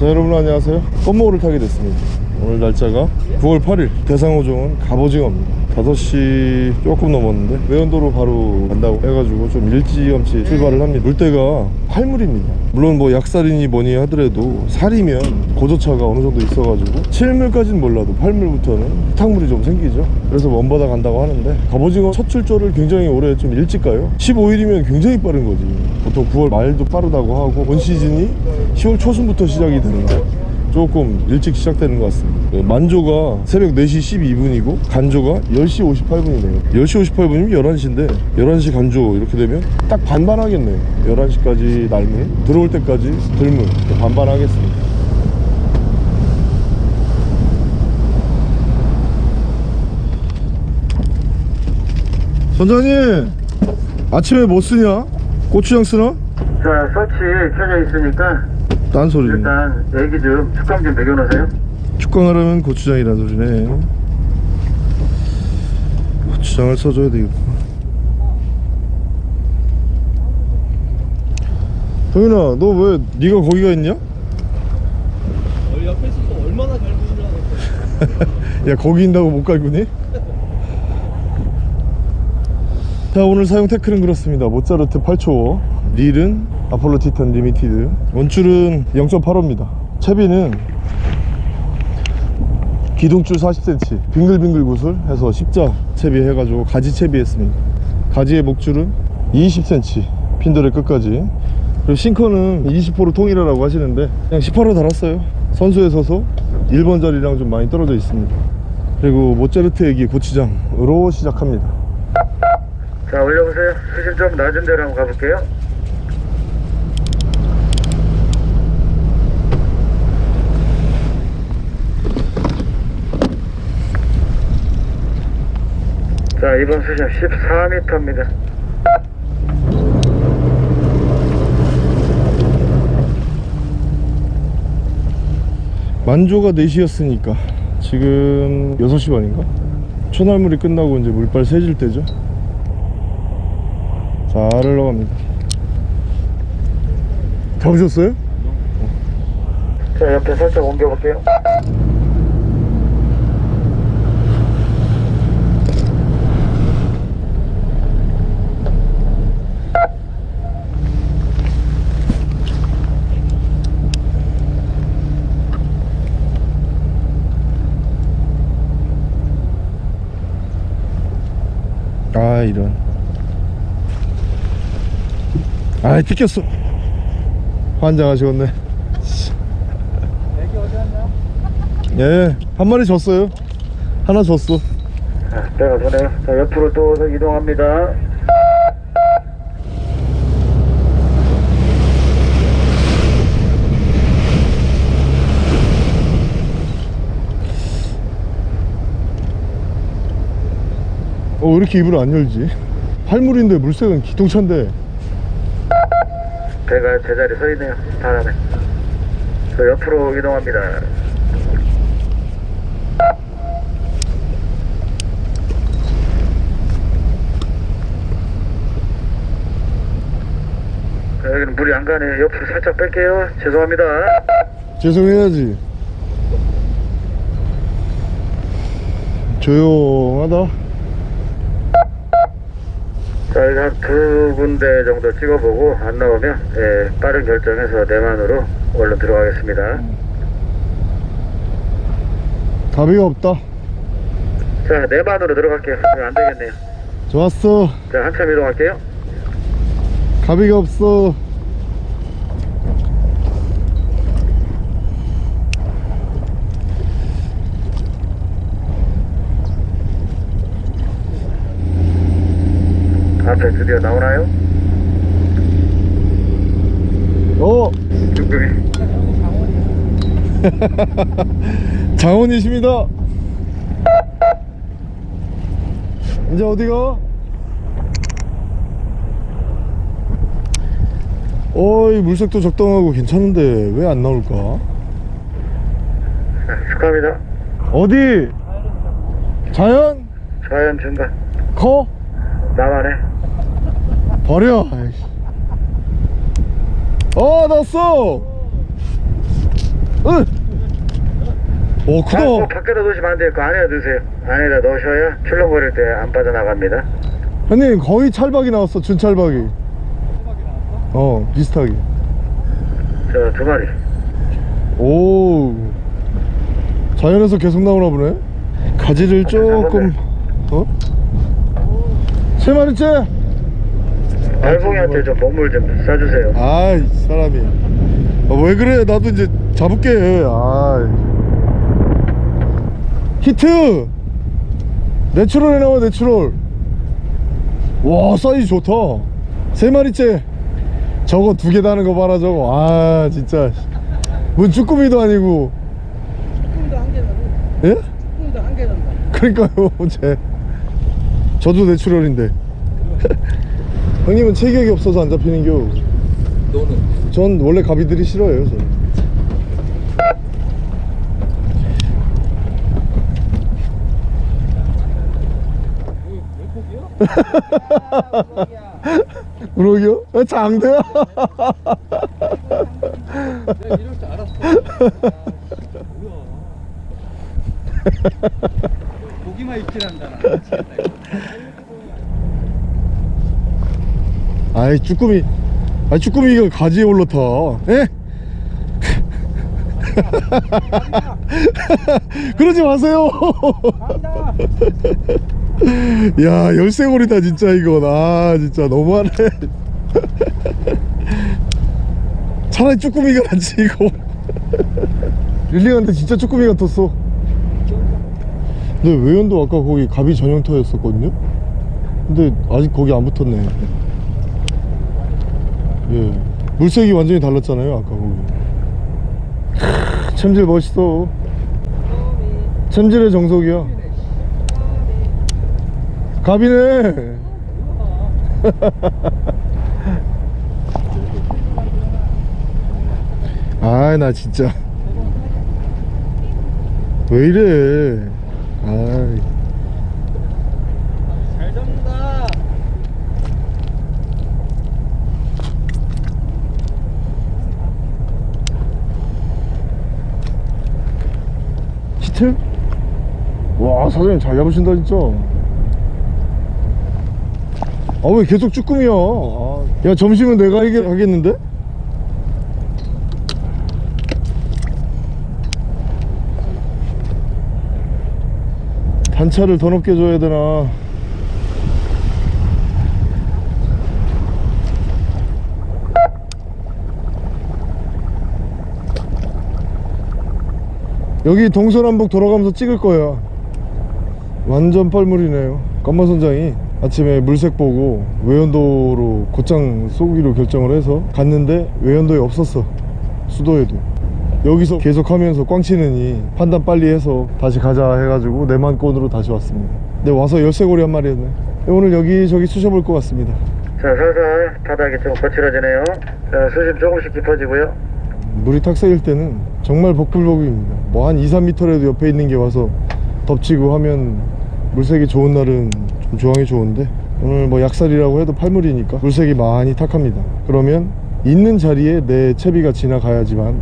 자 여러분 안녕하세요. 껌모를 타게 됐습니다. 오늘 날짜가 9월 8일 대상호종은 갑오징어입니다. 5시 조금 넘었는데 외연도로 바로 간다고 해가지고 좀 일찌감치 출발을 합니다. 물때가 활물입니다. 물론 뭐 약살이니 뭐니 하더라도 살이면 고저차가 어느 정도 있어가지고 실물까지는 몰라도 활물부터는 흙탕물이 좀 생기죠. 그래서 먼바다 간다고 하는데 갑오징어 첫 출조를 굉장히 올해 좀 일찍 가요. 15일이면 굉장히 빠른 거지. 보통 9월 말도 빠르다고 하고 본 시즌이 10월 초순부터 시작이 되는데 조금 일찍 시작되는 것 같습니다 네, 만조가 새벽 4시 12분이고 간조가 10시 58분이네요 10시 58분이면 11시인데 11시 간조 이렇게 되면 딱 반반 하겠네요 11시까지 날물 들어올 때까지 들물 반반 하겠습니다 선장님 아침에 뭐 쓰냐? 고추장 쓰나? 자, 서치 켜져 있으니까 딴 소리네 일단 애기 좀 축감 좀 먹여놓으세요. 축광하려면 고추장이라 소리네 고추장을 써줘야 되겠구나 동현아 너 왜 네가 거기가 있냐? 옆에 있어서 얼마나 잘 보이려고 야 거기 있다고 못 갈구니? 자 오늘 사용 태클은 그렇습니다 모짜르트 8초 릴은 아폴로 티탄 리미티드. 원줄은 0.85입니다. 채비는 기둥줄 40cm 빙글빙글 구슬 해서 십자 채비 해가지고 가지 채비했습니다. 가지의 목줄은 20cm 핀들의 끝까지. 그리고 싱커는 20호로 통일하라고 하시는데 그냥 18호 달았어요. 선수에 서서 1번 자리랑 좀 많이 떨어져 있습니다. 그리고 모짜르트 애기 고추장으로 시작합니다. 자, 올려보세요. 수심 좀 낮은 데로 한번 가볼게요. 자, 이번 수심 14m입니다. 만조가 4시였으니까 지금 6시 반인가? 초날물이 끝나고 이제 물빨 새질 때죠 잘 흘러갑니다 잡으셨어요? 자, 옆에 살짝 옮겨볼게요. 아 이런 아이 뜯겼어 환장하시겠네 애기 어디 갔냐? 예한 마리 졌어요 하나 졌어 자, 때가 서네요. 자, 옆으로 또 이동합니다. 어 왜 이렇게 입을 안 열지 팔물인데 물색은 기똥차인데 배가 제자리 서 있네요. 바람에. 저 옆으로 이동합니다. 자, 여기는 물이 안 가네. 옆으로 살짝 뺄게요. 죄송합니다. 죄송해야지 조용하다 자, 여기 한두 군데 정도 찍어보고 안 나오면 예, 빠른 결정해서 내만으로 얼른 들어가겠습니다. 가비가 없다 자, 내만으로 들어갈게요. 이거 안 되겠네요. 좋았어 자, 한참 이동할게요. 가비가 없어 앞에 드디어 나오나요? 어 뚱뚱이. 장원이십니다 이제 어디가? 어이 물색도 적당하고 괜찮은데 왜 안 나올까? 자, 축하합니다. 어디? 자연? 자연 중간. 커? 나만해. 버려 아이씨. 어 났어 응. 오 크다 아, 뭐 밖에다 놓으시면 안 돼요. 그 안에다 넣으세요. 안에다 넣으셔야 출렁거릴 때 안 빠져나갑니다. 형님 거의 찰박이 나왔어 준찰박이 수박이 나왔어? 어 비슷하게 저 두 마리. 오 자연에서 계속 나오나 보네 가지를 조금 어? 세 마리째 알봉이한테 좀 먹물 좀 싸주세요. 아이 사람이. 아, 왜 그래 나도 이제 잡을게. 아 히트! natural에 나와 natural. 와 사이즈 좋다. 세 마리째. 저거 두 개 다는 거 봐라 저거. 아 진짜. 뭔 쭈꾸미도 아니고. 쭈꾸미도 한 개 나고. 예? 쭈꾸미도 한 개 난다. 그러니까요 제. 저도 내추럴인데 형님은 체격이 없어서 안 잡히는 겨 너는? 전 원래 가비들이 싫어해요 저는? 우럭이요? 아, 장대야 내가 이럴 줄 알았어 아, 뭐야 고기만 입질 한다 나 미치겠다 이거 아이 쭈꾸미 아 쭈꾸미가 가지에 올라타. 에? 그러지 마세요. 야 열쇠고리다 진짜 이건. 아 진짜 너무하네. 차라리 쭈꾸미가 낫지 이거. 릴링한테 진짜 쭈꾸미 같았어. 근데 외연도 아까 거기 가비 전용터였었거든요? 근데 아직 거기 안 붙었네 예. 물색이 완전히 달랐잖아요 아까 거기. 크, 챔질 멋있어. 챔질의 정석이야. 가비네. 아 나 진짜. 왜 이래? 아이 잘 잡는다 히트? 와 사장님 잘 잡으신다 진짜 아 왜 계속 쭈꾸미야 아, 야 점심은 내가 하겠는데? 단차를 더 높게 줘야 되나 여기 동서남북 돌아가면서 찍을 거야 완전 뻘물이네요. 건마선장이 아침에 물색 보고 외연도로 곧장 쏘기로 결정을 해서 갔는데 외연도에 없었어. 수도에도. 여기서 계속 하면서 꽝치느니 판단 빨리 해서 다시 가자 해가지고 내만권으로 다시 왔습니다. 근데 와서 열쇠고리 한 마리 했네. 오늘 여기저기 쑤셔볼 것 같습니다. 자, 살살 바닥이 좀 거칠어지네요. 자, 수심 조금씩 깊어지고요. 물이 탁색일 때는 정말 복불복입니다. 뭐 한 2, 3m라도 옆에 있는 게 와서 덮치고 하면 물색이 좋은 날은 좀 조항이 좋은데 오늘 뭐 약살이라고 해도 팔물이니까 물색이 많이 탁합니다. 그러면 있는 자리에 내 채비가 지나가야지만.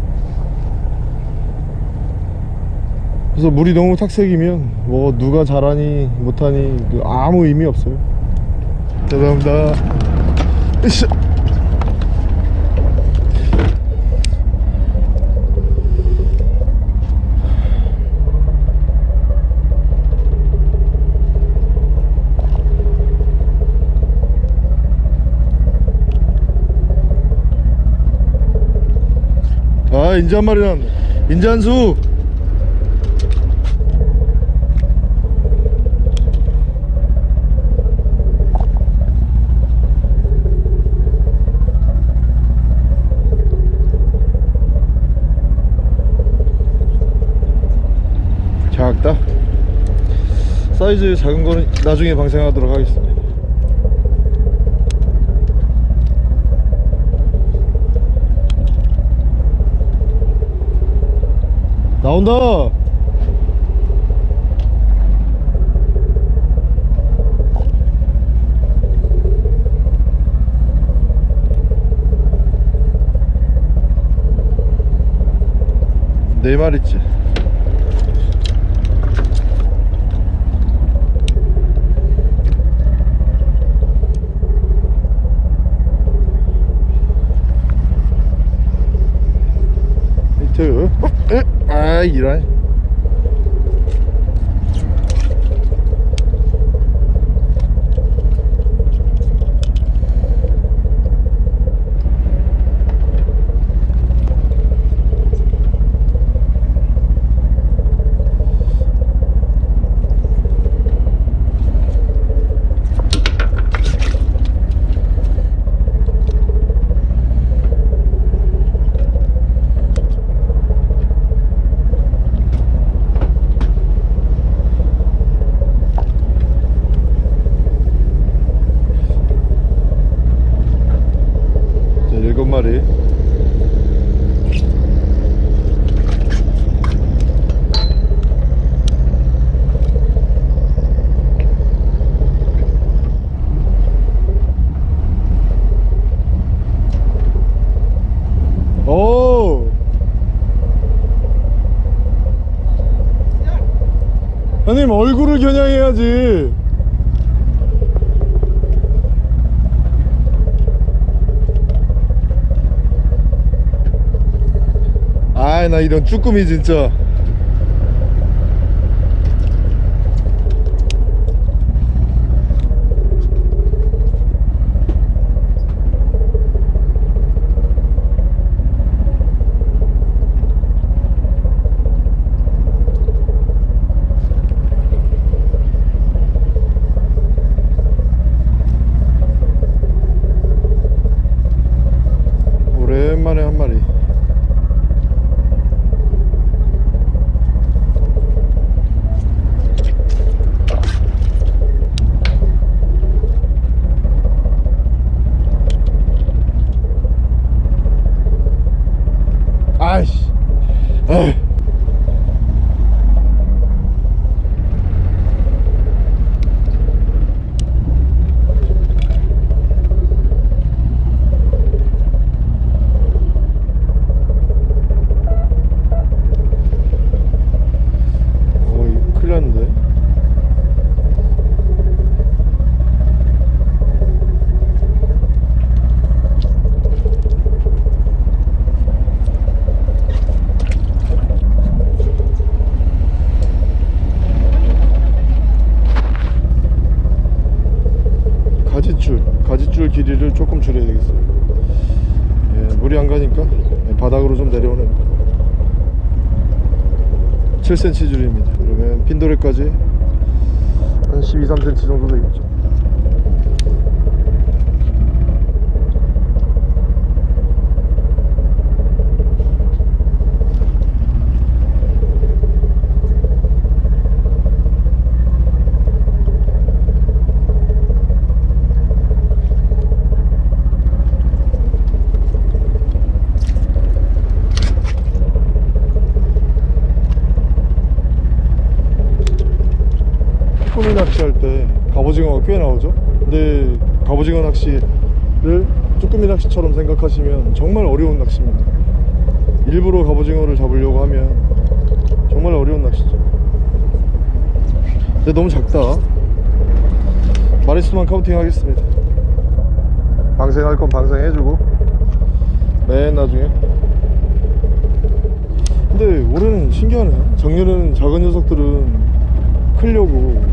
그래서 물이 너무 탁색이면 뭐 누가 잘하니 못하니 그 아무 의미 없어요. 죄송합니다 아 인제 한 마리 나왔네 인제 한수. 작다. 사이즈 작은 거는 나중에 방생하도록 하겠습니다 나온다. 네 마리째 히트 어? 에? 아이런 자, 일곱 마리 오 형님 얼굴을 겨냥해야지. 아이 나 이런 쭈꾸미 진짜 오랜만에 한 마리 아이씨 에이. 어 이거 큰일 났는데 가지줄 가지줄 길이를 조금 줄여야 되겠어요 예, 물이 안 가니까 예, 바닥으로 좀 내려오는 7cm 줄입니다 그러면 핀도레까지 한 12, 3cm 정도 되겠죠 쭈꾸미 낚시할 때 갑오징어가 꽤 나오죠. 근데 갑오징어 낚시를 쭈꾸미 낚시처럼 생각하시면 정말 어려운 낚시입니다. 일부러 갑오징어를 잡으려고 하면 정말 어려운 낚시죠. 근데 너무 작다. 마리수만 counting 하겠습니다. 방생할 건 방생해주고. 맨 나중에. 근데 올해는 신기하네 작년에는 작은 녀석들은 크려고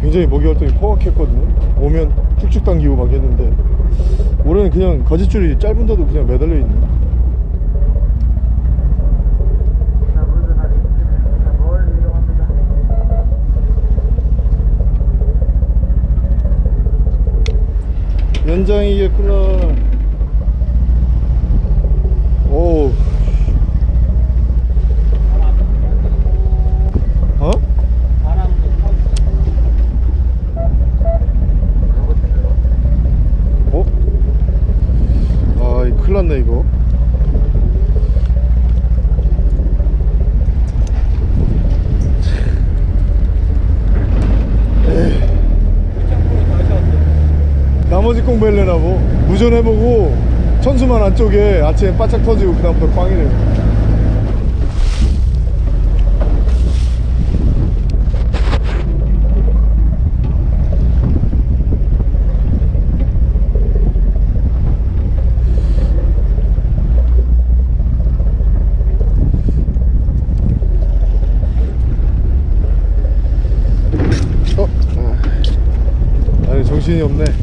굉장히 먹이 활동이 포악했거든요. 오면 쭉쭉 당기고 막 했는데 올해는 그냥 가지줄이 짧은데도 그냥 매달려 있네 이동합니다. 연장이 겠구나 도전해보고 천수만 안쪽에 아침에 바짝 터지고 그 다음부터 꽝이래요 어? 아. 정신이 없네.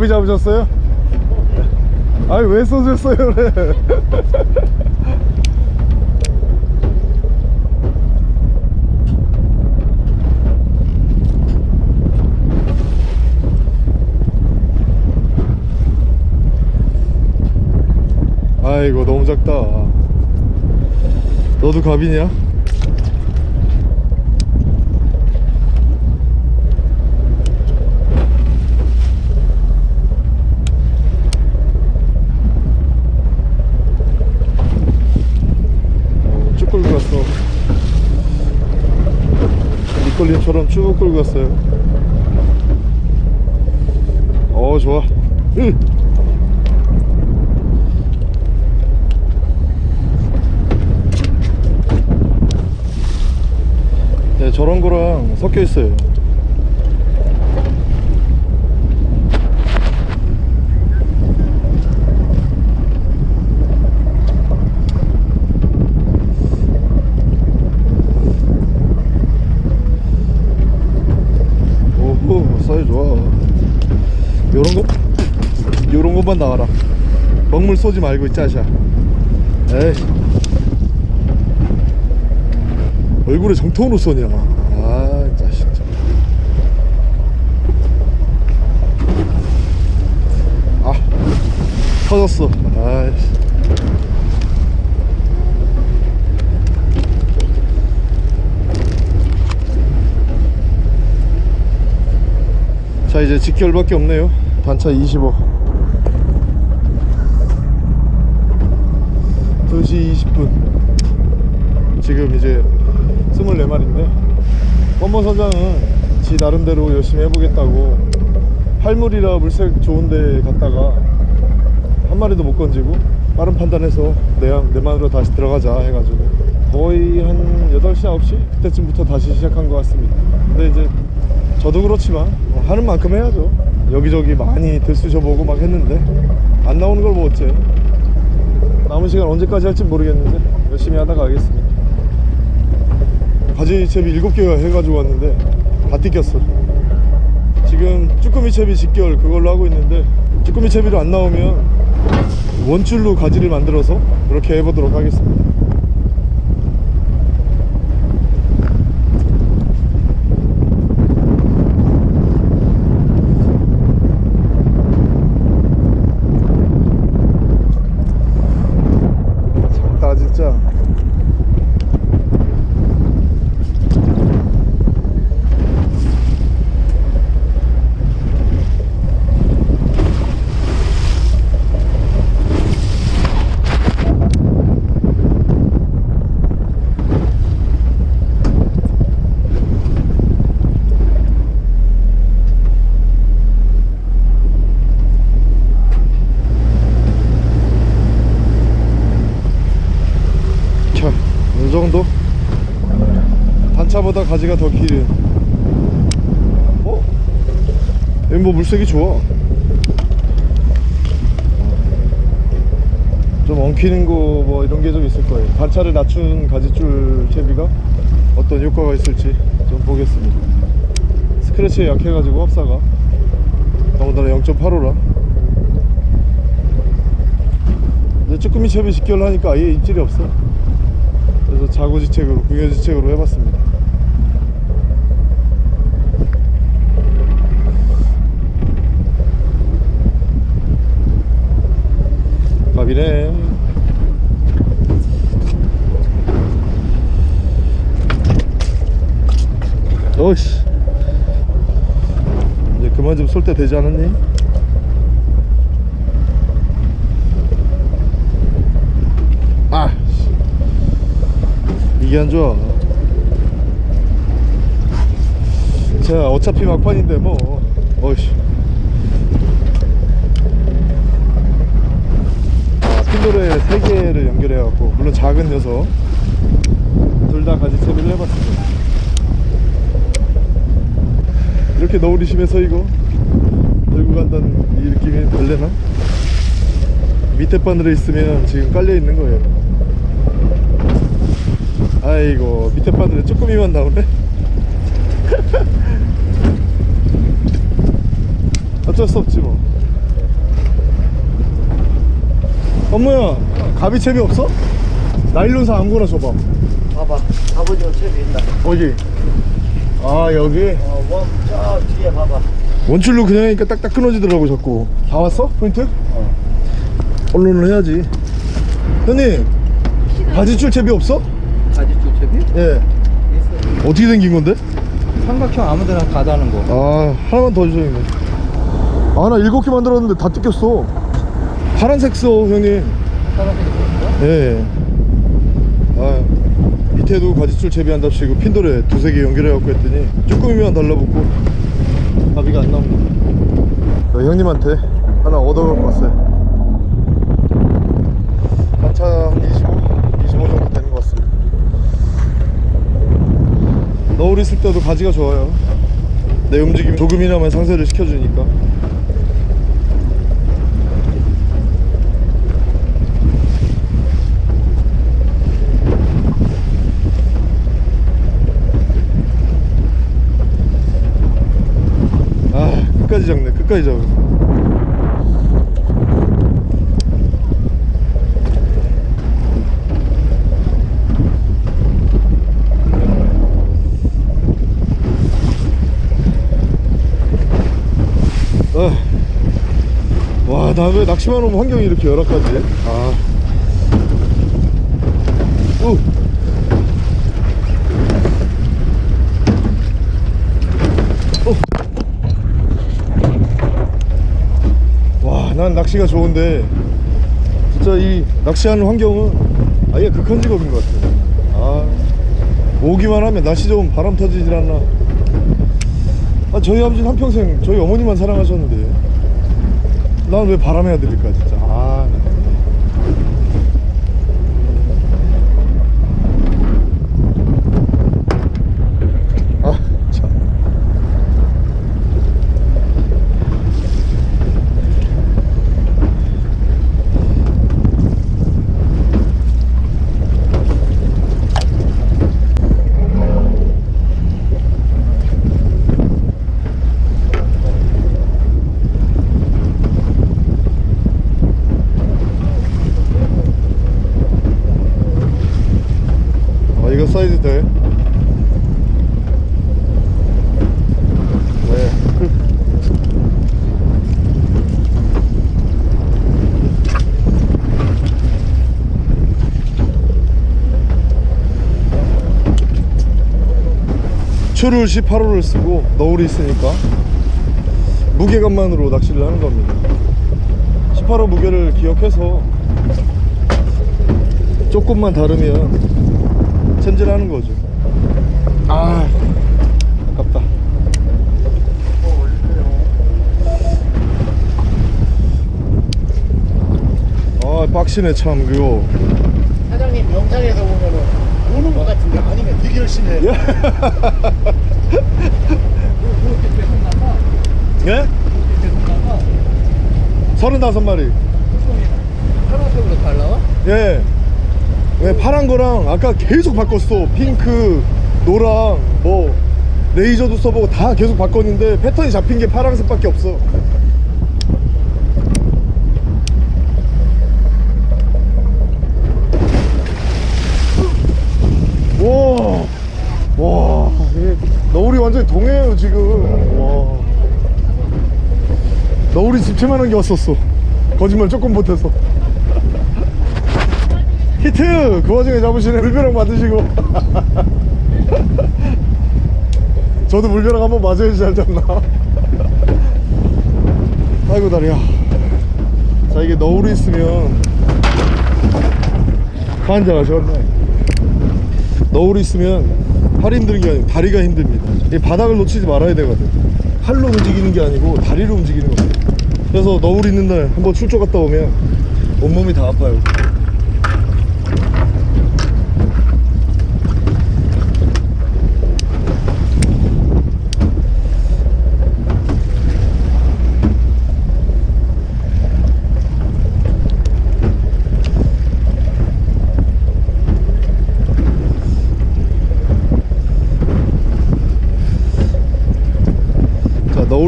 갑이 잡으셨어요? 아니 왜 쏘셨어요 그래 아이고 너무 작다 너도 갑이냐? 어, 쭉 끌고 갔어 니콜린처럼 쭉 끌고 갔어요. 어 좋아. 으. 네, 저런 거랑 섞여 있어요 오호 사이 좋아 요런 거 요런 것만 나와라 먹물 쏘지 말고 이 짜샤. 에이. 얼굴에 정통으로 쏘냐. 아아 터졌어. 아이씨. 자 이제 직결밖에 없네요. 단차 25 2시 20분. 지금 이제 24마리인데 원본 선장은 지 나름대로 열심히 해보겠다고 할물이라 물색 좋은데 갔다가 한 마리도 못 건지고 빠른 판단해서 내양 내만으로 다시 들어가자 해가지고 거의 한 8시 9시? 그때쯤부터 다시 시작한 것 같습니다. 근데 이제 저도 그렇지만 뭐 하는 만큼 해야죠. 여기저기 많이 들쑤셔보고 막 했는데 안 나오는 걸 뭐 어째 남은 시간 언제까지 할지 모르겠는데 열심히 하다가 가겠습니다. 바지 채비 7개가 해가지고 왔는데 다 뜯겼어. 지금 쭈꾸미 채비 직결 그걸로 하고 있는데 쭈꾸미 채비로 안 나오면 원줄로 가지를 만들어서 그렇게 해보도록 하겠습니다 진짜 자, 이 정도? 가지가 더 길은. 어? 여기 뭐 물색이 좋아. 좀 엉키는 거 뭐 이런 게 좀 있을 거예요. 단차를 낮춘 가지줄 채비가 어떤 효과가 있을지 좀 보겠습니다. 스크래치에 약해가지고 합사가 더군다나 0.85라. 근데 쭈꾸미 채비 직결을 하니까 아예 입질이 없어. 그래서 자구지책으로 궁여지책으로 해봤습니다 밥이네 어이씨. 이제 그만 좀 쏠 때 되지 않았니? 아 씨. 이게 안 좋아. 자 어차피 막판인데 뭐. 어이씨 아, 핀도레 3개를 연결해갖고 물론 작은 녀석. 둘다 가지 채비를 해봤습니다. 이렇게 너울이 심해서 이거? 들고 간다는 이 느낌이 달래나? 밑에 바늘에 있으면 지금 깔려 있는 거예요. 아이고 밑에 바늘에 쭈꾸미만 나오네? 어쩔 수 없지 뭐 엄마야 가비채비 없어? 나일론사 아무거나 줘봐 봐봐 아버지가 채비 있나 어디? 아 여기 어원저 뒤에 봐봐 원줄로 그냥 하니까 딱딱 끊어지더라고 자꾸 다 왔어? 포인트? 어 언론을 해야지 형님 바지줄 채비 없어? 가지줄 채비? 예 있어. 어떻게 생긴 건데? 삼각형 아무데나 가다는 거. 아 하나만 더 돼. 아나 일곱 개 만들었는데 다 뜯겼어 파란색 써 형님. 파란색이 있어? 예. 아 밑에도 가지줄 채비한답시고 핀도레 두세 개 연결해갖고 했더니 쭈꾸미만 달라붙고. 가비가 안 나옵니다. 어, 형님한테 하나 얻어갖고 왔어요. 단차 한 25, 25 정도 되는 것 같습니다. 너울 있을 때도 가지가 좋아요. 내 움직임 조금이나마 상세를 시켜주니까 아 끝까지 잡네 끝까지 잡네 아. 와나 왜 낚시만 오면 환경이 이렇게 열악하지 아 우. 와, 난 낚시가 좋은데 진짜 이 낚시하는 환경은 아예 극한 직업인 것 같아. 아, 오기만 하면 날씨 좋으면 바람 터지질 않나. 아, 저희 아버지는 한평생 저희 어머니만 사랑하셨는데 난 왜 바람해야 될까 진짜. 아, 아, 참. 아 이거 사이즈 돼? 네. 추를 18호를 쓰고 너울이 있으니까 무게감만으로 낚시를 하는 겁니다 18호 무게를 기억해서 조금만 다르면 챔질하는 거죠. 아, 아깝다. 아, 빡시네 참 그거. 사장님 영상에서 보면은 우는 것 같은데 아니면 되게 열심히 해 예? 예? 서른다섯 마리. 파란색으로 잘 나와? 예. 왜 파란 거랑 아까 계속 바꿨어. 핑크, 노랑, 뭐 레이저도 써보고 다 계속 바꿨는데 패턴이 잡힌 게 파란색밖에 없어. 와, 와, 너울이 완전히 동해요 지금. 와, 너울이 집채만한 게 왔었어. 거짓말 조금 못해서. 히트! 그 와중에 잡으시네 물벼락 맞으시고. 저도 물벼락 한번 맞아야지 잘 잡나. 아이고 다리야. 자 이게 너울이 있으면 환장하셨네. 너울이 있으면 팔 힘든 게 아니고 다리가 힘듭니다. 이 바닥을 놓치지 말아야 되거든. 팔로 움직이는 게 아니고 다리로 움직이는 거예요. 그래서 너울 있는 날 한번 출조 갔다 오면 온몸이 다 아파요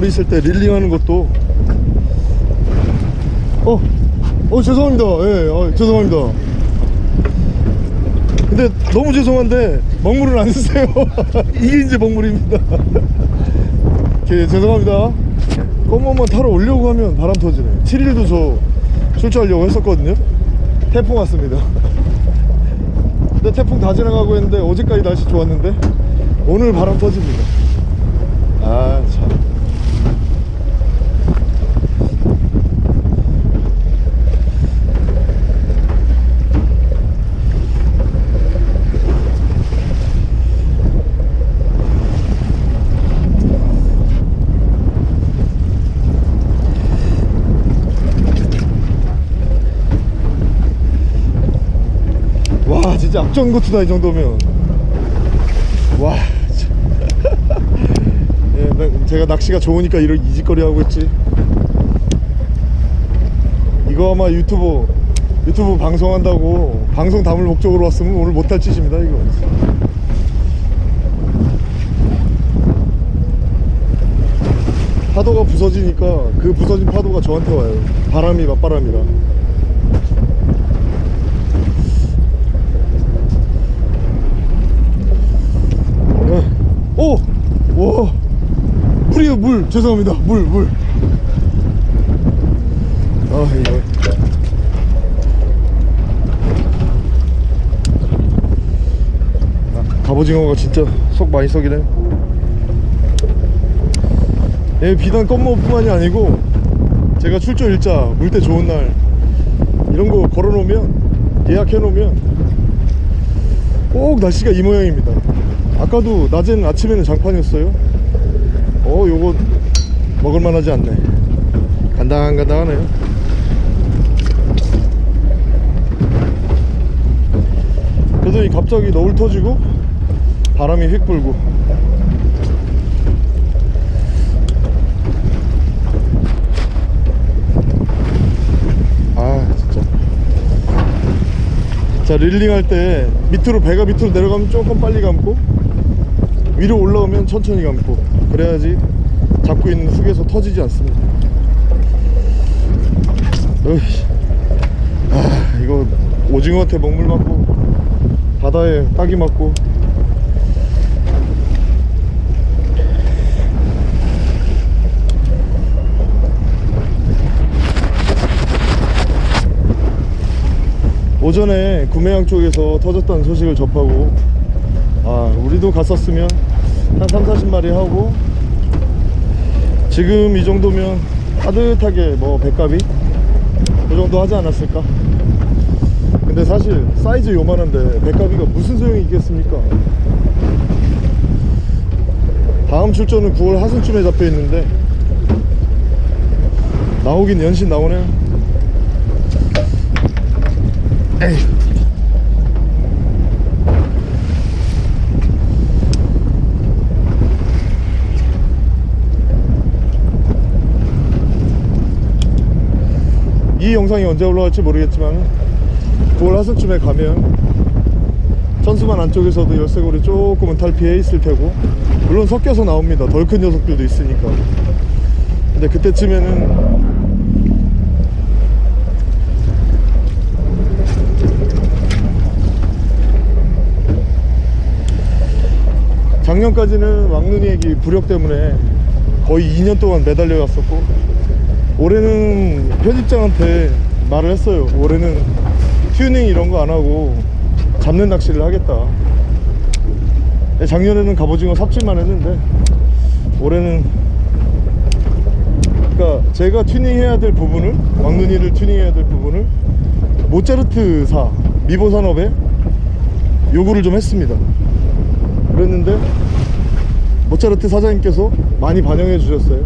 자 너울 있을 때 릴링하는 것도 어, 어 죄송합니다. 예, 어, 죄송합니다. 근데 너무 죄송한데 먹물은 안 쓰세요. 이게 이제 먹물입니다. 오케이, 죄송합니다. 껌만 타러 오려고 하면 바람 터지네. 7일도 저 출조하려고 했었거든요. 태풍 왔습니다. 근데 태풍 다 지나가고 했는데 어제까지 날씨 좋았는데 오늘 바람 터집니다. 아 참. 와 진짜 악전 고투다 이 정도면. 와 참. 예, 나- 제가 낚시가 좋으니까 이런 이짓거리 하고 있지. 이거 아마 유튜브 유튜브 방송한다고 방송 담을 목적으로 왔으면 오늘 못할 짓입니다 이거. 파도가 부서지니까 그 부서진 파도가 저한테 와요. 바람이 맞바람이라 오! 와! 물이에요, 물! 죄송합니다. 물, 물. 아, 이거. 아, 갑오징어가 진짜 속 많이 썩이네. 예, 비단 껌모뿐만이 아니고, 제가 출조 일자, 물때 좋은 날, 이런 거 걸어 놓으면, 예약해 놓으면, 꼭 날씨가 이 모양입니다. 아까도 낮에는 아침에는 장판이었어요. 어, 요거 먹을만 하지 않네. 간당간당하네요. 그러더니 갑자기 너울 터지고 바람이 휙 불고 아 진짜 자 릴링 할 때 밑으로 배가 밑으로 내려가면 조금 빨리 감고 위로 올라오면 천천히 감고 그래야지 잡고 있는 훅에서 터지지 않습니다 으이씨. 아 이거 오징어한테 먹물 맞고 바다에 딱이 맞고 오전에 구매양 쪽에서 터졌다는 소식을 접하고 아 우리도 갔었으면 한 3, 40마리 하고 지금 이 정도면 따뜻하게 뭐 백갑이 그 정도 하지 않았을까? 근데 사실 사이즈 요만한데 백갑이가 무슨 소용이 있겠습니까? 다음 출전은 9월 하순쯤에 잡혀 있는데 나오긴 연신 나오네. 에이 이 영상이 언제 올라갈지 모르겠지만 9월 하순쯤에 가면 천수만 안쪽에서도 열쇠고리 조금은 탈피해 있을 테고 물론 섞여서 나옵니다. 덜 큰 녀석들도 있으니까. 근데 그때쯤에는 작년까지는 왕눈이 애기 부력 때문에 거의 2년 동안 매달려 왔었고 올해는 편집장한테 말을 했어요. 올해는 튜닝 이런 거 안 하고 잡는 낚시를 하겠다. 근데 작년에는 갑오징어 삽질만 했는데 올해는 그러니까 제가 튜닝해야 될 부분을 왕눈이를 튜닝해야 될 부분을 모차르트사 미보산업에 요구를 좀 했습니다. 그랬는데 모차르트 사장님께서 많이 반영해 주셨어요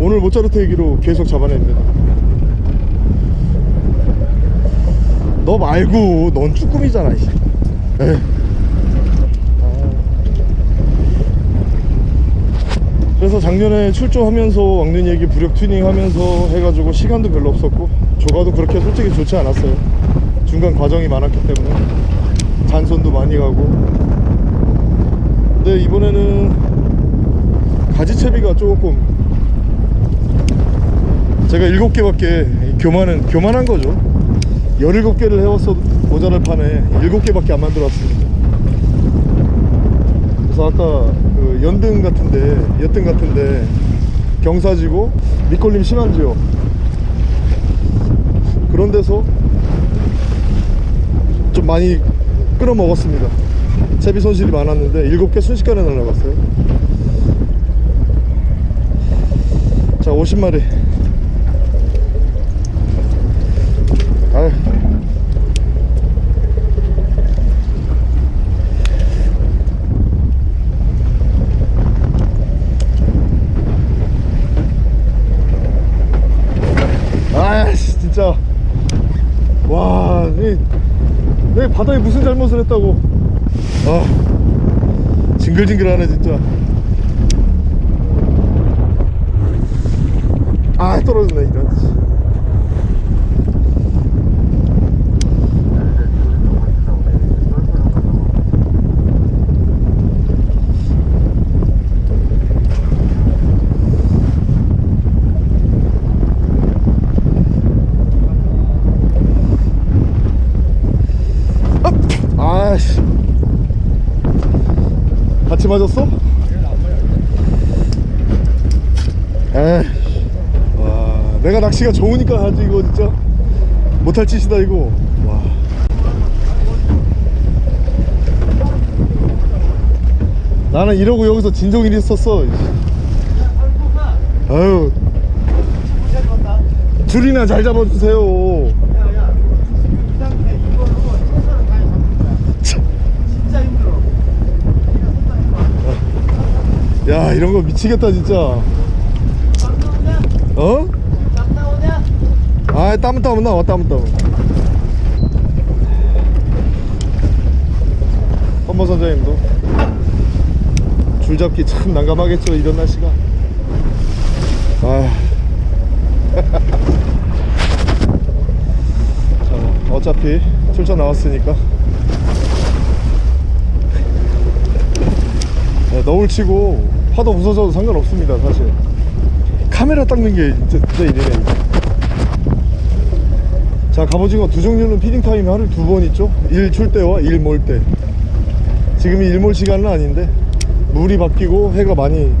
오늘 모차르트 얘기로 계속 잡아냅니다 너 말고 넌 쭈꾸미잖아 이씨. 에이. 그래서 작년에 출조하면서 왕눈 얘기 부력 튜닝 하면서 해가지고 시간도 별로 없었고 조가도 그렇게 솔직히 좋지 않았어요. 중간 과정이 많았기 때문에. 잔손도 많이 가고. 근데 이번에는 가지채비가 조금 제가 7개밖에 교만은 교만한 거죠. 17개를 해왔어도 모자랄 판에 7개밖에 안 만들었습니다. 그래서 아까 그 연등 같은데 여등 같은데 경사지고 밑걸림 심한 지역. 그런 데서 좀 많이 끌어 먹었습니다. 채비 손실이 많았는데 7개 순식간에 날라갔어요. 자 50마리 아휴 아씨 진짜. 와 이, 내 바다에 무슨 잘못을 했다고? 아 징글징글하네 진짜. 아 떨어졌네 이런 아씨 같이 맞았어? 에이 와 내가 낚시가 좋으니까 하지 이거 진짜. 못할 짓이다 이거. 와. 나는 이러고 여기서 진종일 있었어 아유. 줄이나 잘 잡아주세요 야 이런 거 미치겠다 진짜. 어? 아 땀은 땀은 나와 땀은 땀은 헌모 선장님도. 줄잡기 참 난감하겠죠 이런 날씨가. 아. 자, 어차피 출전 나왔으니까. 네, 너울 치고 파도 부서져도 상관없습니다 사실. 카메라 닦는 게 진짜, 진짜 일이네. 자 갑오징어 두 종류는 feeding time이 하루에 두번 있죠? 일 출 때와 일 몰 때. 지금이 일몰 시간은 아닌데 물이 바뀌고 해가 많이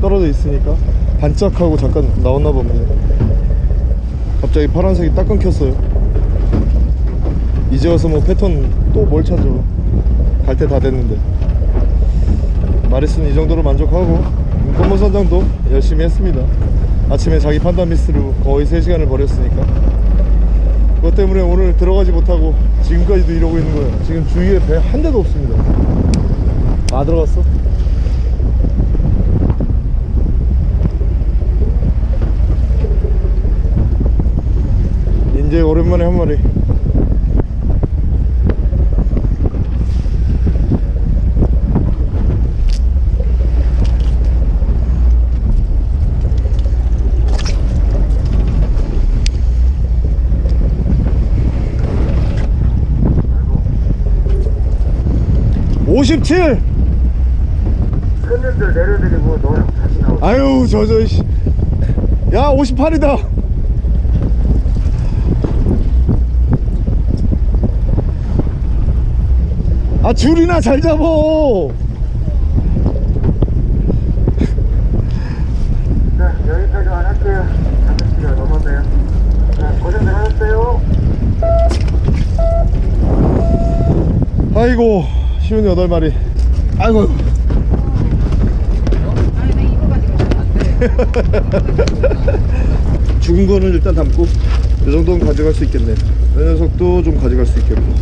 떨어져 있으니까 반짝하고 잠깐 나왔나 봅니다. 갑자기 파란색이 딱 끊겼어요. 이제 와서 뭐 패턴 또 뭘 찾죠 갈때 다 됐는데 마리스는 이 정도로 만족하고 검은 선장도 열심히 했습니다. 아침에 자기 판단 미스로 거의 3시간을 버렸으니까. 그것 때문에 오늘 들어가지 못하고 지금까지도 이러고 있는 거예요. 지금 주위에 배 한 대도 없습니다. 아 들어갔어? 이제 오랜만에 한 마리 오십칠. 손님들 내려드리고 너랑 다시 나오 아유 저저 씨. 야 58이다. 아 줄이나 잘 잡어. 자 여기까지만 할게요. 5시가 넘었네요. 자 고생들 하셨어요. 아이고 쉬운 여덟 마리. 아이고. 죽은 거는 일단 담고 이 정도는 가져갈 수 있겠네. 이 녀석도 좀 가져갈 수 있겠고.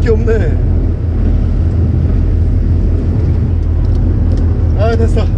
게 없네. 아 됐어